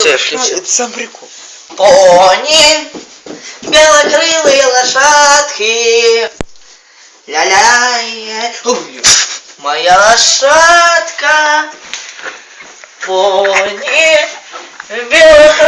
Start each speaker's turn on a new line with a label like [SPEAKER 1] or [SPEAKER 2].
[SPEAKER 1] Это сам прикол.
[SPEAKER 2] Пони, белокрылые лошадки. Ля-ля, ой, моя лошадка. Пони, белокрылые